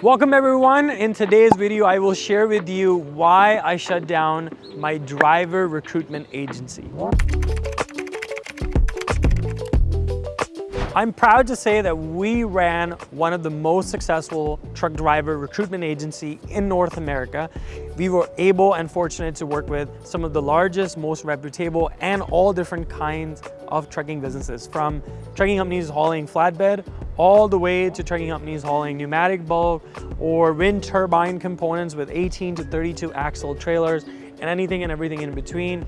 Welcome everyone. In today's video, I will share with you why I shut down my driver recruitment agency. I'm proud to say that we ran one of the most successful truck driver recruitment agency in North America. We were able and fortunate to work with some of the largest, most reputable, and all different kinds of trucking businesses, from trucking companies hauling flatbed all the way to trucking companies hauling pneumatic bulk or wind turbine components with 18 to 32 axle trailers and anything and everything in between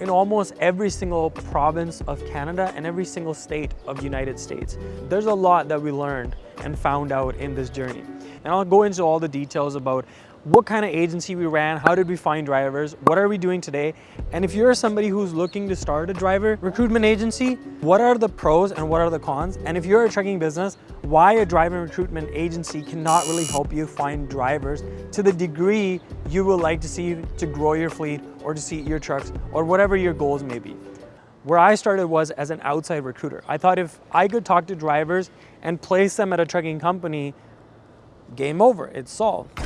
in almost every single province of Canada and every single state of United States. There's a lot that we learned and found out in this journey. And I'll go into all the details about what kind of agency we ran, how did we find drivers, what are we doing today, and if you're somebody who's looking to start a driver recruitment agency, what are the pros and what are the cons? And if you're a trucking business, why a driver recruitment agency cannot really help you find drivers to the degree you would like to see to grow your fleet or to see your trucks or whatever your goals may be. Where I started was as an outside recruiter. I thought if I could talk to drivers and place them at a trucking company, game over, it's solved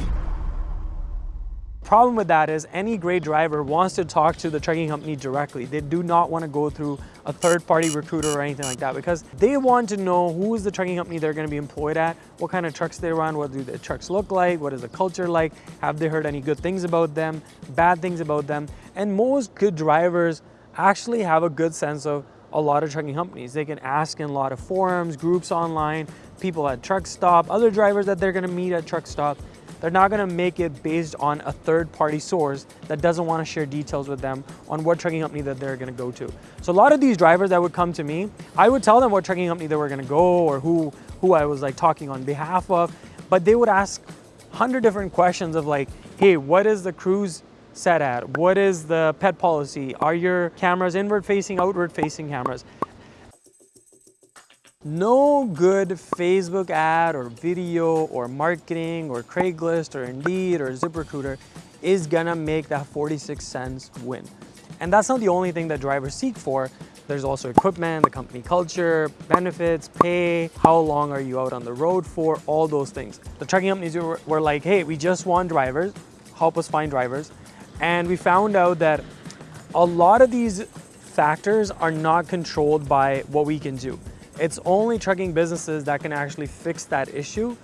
problem with that is any great driver wants to talk to the trucking company directly. They do not want to go through a third-party recruiter or anything like that because they want to know who is the trucking company they're going to be employed at, what kind of trucks they run, what do the trucks look like, what is the culture like, have they heard any good things about them, bad things about them. And most good drivers actually have a good sense of a lot of trucking companies. They can ask in a lot of forums, groups online, people at truck stop, other drivers that they're going to meet at truck stop. They're not gonna make it based on a third party source that doesn't wanna share details with them on what trucking company that they're gonna go to. So a lot of these drivers that would come to me, I would tell them what trucking company they were gonna go or who, who I was like talking on behalf of, but they would ask 100 different questions of like, hey, what is the cruise set at? What is the pet policy? Are your cameras inward facing, outward facing cameras? No good Facebook ad or video or marketing or Craigslist or Indeed or ZipRecruiter is gonna make that 46 cents win. And that's not the only thing that drivers seek for. There's also equipment, the company culture, benefits, pay, how long are you out on the road for, all those things. The trucking companies were, were like, hey, we just want drivers, help us find drivers. And we found out that a lot of these factors are not controlled by what we can do. It's only trucking businesses that can actually fix that issue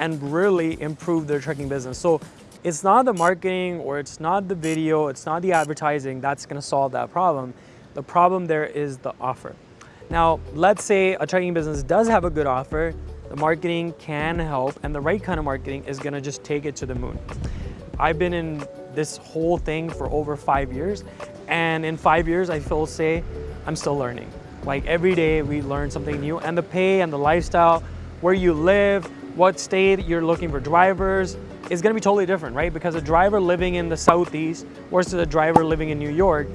and really improve their trucking business. So it's not the marketing or it's not the video, it's not the advertising that's gonna solve that problem. The problem there is the offer. Now, let's say a trucking business does have a good offer, the marketing can help and the right kind of marketing is gonna just take it to the moon. I've been in this whole thing for over five years and in five years I feel say I'm still learning. Like every day we learn something new and the pay and the lifestyle, where you live, what state you're looking for drivers is gonna be totally different, right? Because a driver living in the Southeast versus a driver living in New York,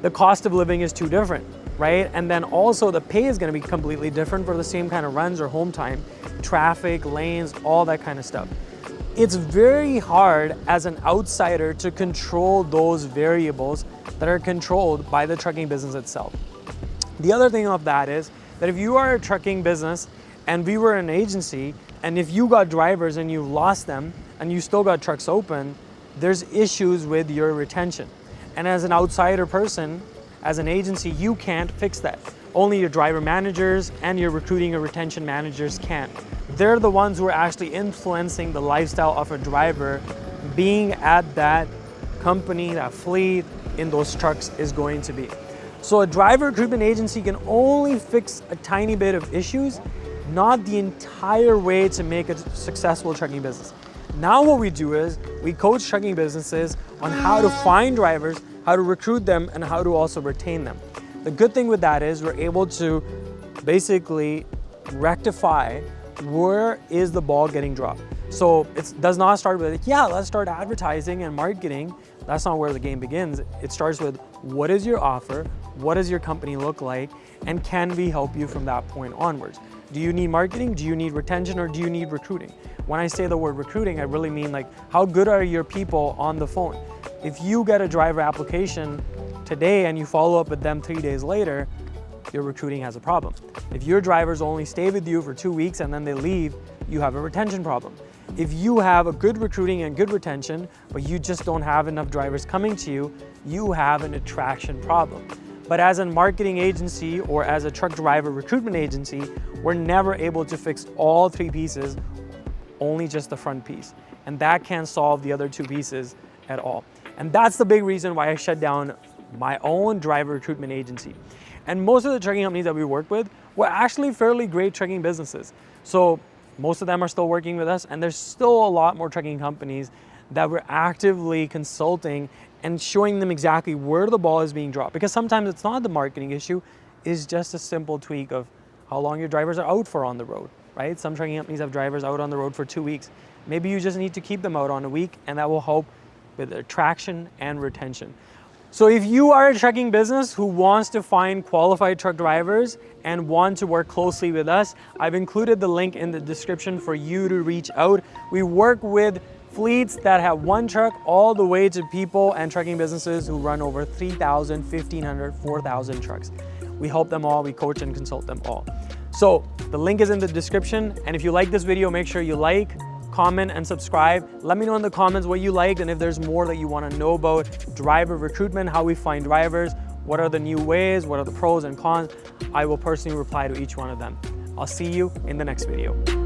the cost of living is too different, right? And then also the pay is gonna be completely different for the same kind of runs or home time, traffic, lanes, all that kind of stuff. It's very hard as an outsider to control those variables that are controlled by the trucking business itself. The other thing of that is that if you are a trucking business and we were an agency, and if you got drivers and you lost them and you still got trucks open, there's issues with your retention. And as an outsider person, as an agency, you can't fix that. Only your driver managers and your recruiting or retention managers can. They're the ones who are actually influencing the lifestyle of a driver being at that company, that fleet in those trucks is going to be. So a driver recruitment agency can only fix a tiny bit of issues, not the entire way to make a successful trucking business. Now what we do is we coach trucking businesses on how to find drivers, how to recruit them, and how to also retain them. The good thing with that is we're able to basically rectify where is the ball getting dropped. So it does not start with, yeah, let's start advertising and marketing. That's not where the game begins. It starts with what is your offer? What does your company look like? And can we help you from that point onwards? Do you need marketing? Do you need retention or do you need recruiting? When I say the word recruiting, I really mean like how good are your people on the phone? If you get a driver application today and you follow up with them three days later, your recruiting has a problem. If your drivers only stay with you for two weeks and then they leave, you have a retention problem. If you have a good recruiting and good retention, but you just don't have enough drivers coming to you, you have an attraction problem. But as a marketing agency or as a truck driver recruitment agency, we're never able to fix all three pieces, only just the front piece. And that can't solve the other two pieces at all. And that's the big reason why I shut down my own driver recruitment agency. And most of the trucking companies that we work with were actually fairly great trucking businesses. So most of them are still working with us and there's still a lot more trucking companies that we're actively consulting and showing them exactly where the ball is being dropped. Because sometimes it's not the marketing issue, it's just a simple tweak of how long your drivers are out for on the road, right? Some trucking companies have drivers out on the road for two weeks. Maybe you just need to keep them out on a week and that will help with attraction and retention. So if you are a trucking business who wants to find qualified truck drivers and want to work closely with us, I've included the link in the description for you to reach out. We work with fleets that have one truck all the way to people and trucking businesses who run over 3,000, 1,500, 4,000 trucks. We help them all, we coach and consult them all. So the link is in the description. And if you like this video, make sure you like, comment, and subscribe. Let me know in the comments what you liked and if there's more that you wanna know about driver recruitment, how we find drivers, what are the new ways, what are the pros and cons. I will personally reply to each one of them. I'll see you in the next video.